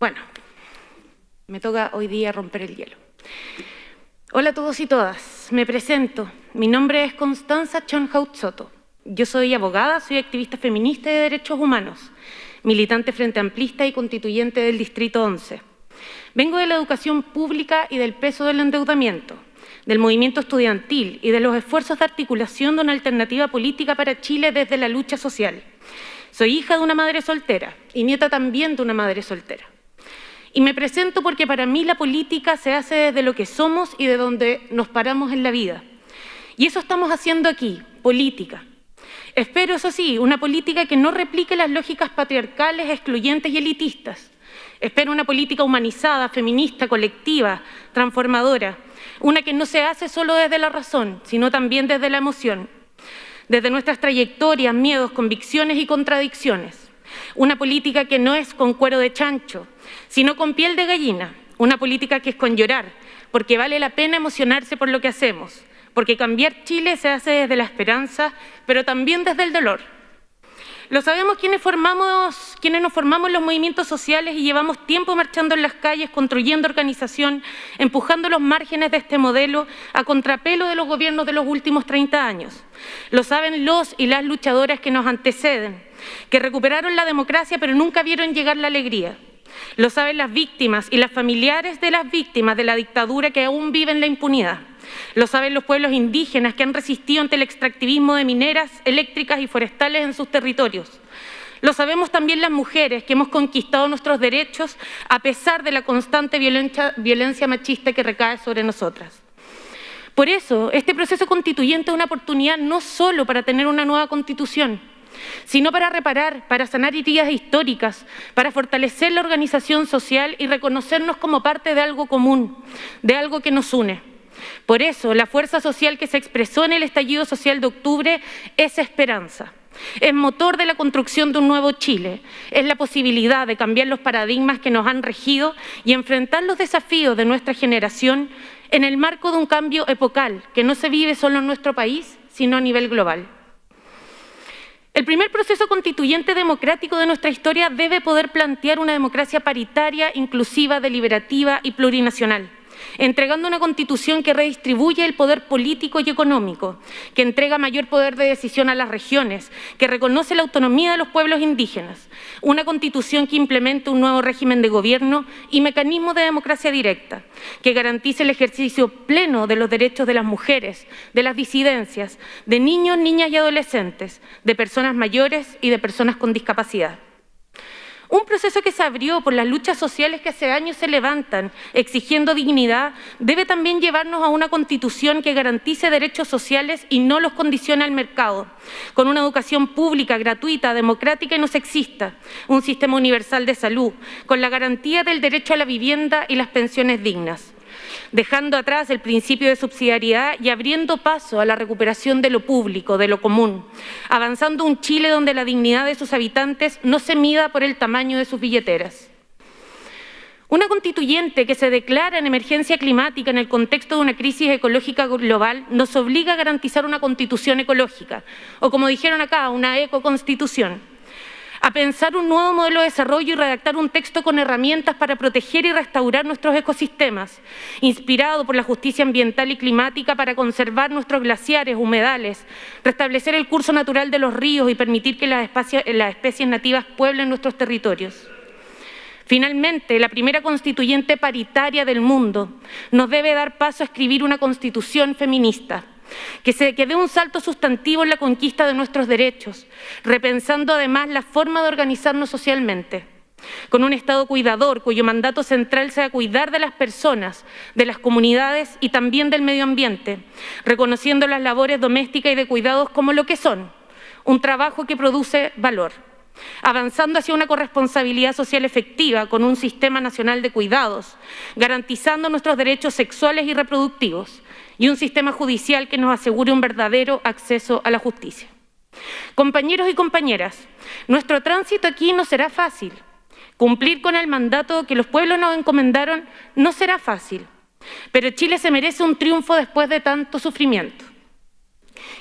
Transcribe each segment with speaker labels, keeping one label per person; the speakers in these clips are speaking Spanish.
Speaker 1: Bueno, me toca hoy día romper el hielo. Hola a todos y todas, me presento. Mi nombre es Constanza Chonhaut Soto. Yo soy abogada, soy activista feminista y de derechos humanos, militante frente amplista y constituyente del Distrito 11. Vengo de la educación pública y del peso del endeudamiento, del movimiento estudiantil y de los esfuerzos de articulación de una alternativa política para Chile desde la lucha social. Soy hija de una madre soltera y nieta también de una madre soltera. Y me presento porque para mí la política se hace desde lo que somos y de donde nos paramos en la vida. Y eso estamos haciendo aquí, política. Espero, eso sí, una política que no replique las lógicas patriarcales, excluyentes y elitistas. Espero una política humanizada, feminista, colectiva, transformadora. Una que no se hace solo desde la razón, sino también desde la emoción. Desde nuestras trayectorias, miedos, convicciones y contradicciones. Una política que no es con cuero de chancho, sino con piel de gallina. Una política que es con llorar, porque vale la pena emocionarse por lo que hacemos, porque cambiar Chile se hace desde la esperanza, pero también desde el dolor. Lo sabemos quienes, formamos, quienes nos formamos en los movimientos sociales y llevamos tiempo marchando en las calles, construyendo organización, empujando los márgenes de este modelo a contrapelo de los gobiernos de los últimos 30 años. Lo saben los y las luchadoras que nos anteceden, que recuperaron la democracia pero nunca vieron llegar la alegría. Lo saben las víctimas y las familiares de las víctimas de la dictadura que aún viven la impunidad. Lo saben los pueblos indígenas que han resistido ante el extractivismo de mineras, eléctricas y forestales en sus territorios. Lo sabemos también las mujeres que hemos conquistado nuestros derechos a pesar de la constante violencia, machista que recae sobre nosotras. Por eso, este proceso constituyente es una oportunidad no solo para tener una nueva constitución, sino para reparar, para sanar heridas históricas, para fortalecer la organización social y reconocernos como parte de algo común, de algo que nos une. Por eso, la fuerza social que se expresó en el estallido social de octubre es esperanza. Es motor de la construcción de un nuevo Chile. Es la posibilidad de cambiar los paradigmas que nos han regido y enfrentar los desafíos de nuestra generación en el marco de un cambio epocal que no se vive solo en nuestro país, sino a nivel global. El primer proceso constituyente democrático de nuestra historia debe poder plantear una democracia paritaria, inclusiva, deliberativa y plurinacional entregando una constitución que redistribuye el poder político y económico, que entrega mayor poder de decisión a las regiones, que reconoce la autonomía de los pueblos indígenas, una constitución que implemente un nuevo régimen de gobierno y mecanismos de democracia directa, que garantice el ejercicio pleno de los derechos de las mujeres, de las disidencias, de niños, niñas y adolescentes, de personas mayores y de personas con discapacidad. Un proceso que se abrió por las luchas sociales que hace años se levantan exigiendo dignidad debe también llevarnos a una constitución que garantice derechos sociales y no los condicione al mercado, con una educación pública, gratuita, democrática y no sexista, un sistema universal de salud, con la garantía del derecho a la vivienda y las pensiones dignas dejando atrás el principio de subsidiariedad y abriendo paso a la recuperación de lo público, de lo común, avanzando un Chile donde la dignidad de sus habitantes no se mida por el tamaño de sus billeteras. Una constituyente que se declara en emergencia climática en el contexto de una crisis ecológica global nos obliga a garantizar una constitución ecológica, o como dijeron acá, una ecoconstitución a pensar un nuevo modelo de desarrollo y redactar un texto con herramientas para proteger y restaurar nuestros ecosistemas, inspirado por la justicia ambiental y climática para conservar nuestros glaciares, humedales, restablecer el curso natural de los ríos y permitir que las especies, nativas pueblen nuestros territorios. Finalmente, la primera constituyente paritaria del mundo nos debe dar paso a escribir una constitución feminista, que, se, dé un salto sustantivo en la conquista de nuestros derechos, repensando además la forma de organizarnos socialmente, con un Estado cuidador cuyo mandato central sea cuidar de las personas, de las comunidades y también del medio ambiente, reconociendo las labores domésticas y de cuidados como lo que son, un trabajo que produce valor avanzando hacia una corresponsabilidad social efectiva con un sistema nacional de cuidados, garantizando nuestros derechos sexuales y reproductivos, y un sistema judicial que nos asegure un verdadero acceso a la justicia. Compañeros y compañeras, nuestro tránsito aquí no será fácil. Cumplir con el mandato que los pueblos nos encomendaron no será fácil, pero Chile se merece un triunfo después de tanto sufrimiento.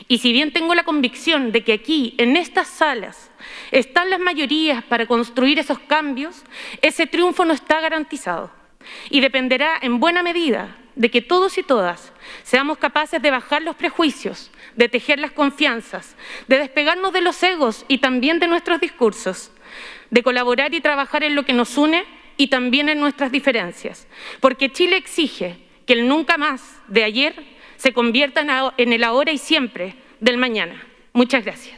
Speaker 1: Y si bien tengo la convicción de que aquí, en estas salas, están las mayorías para construir esos cambios, ese triunfo no está garantizado y dependerá en buena medida de que todos y todas seamos capaces de bajar los prejuicios, de tejer las confianzas, de despegarnos de los egos y también de nuestros discursos, de colaborar y trabajar en lo que nos une y también en nuestras diferencias, porque Chile exige que el nunca más de ayer se convierta en el ahora y siempre del mañana. Muchas gracias.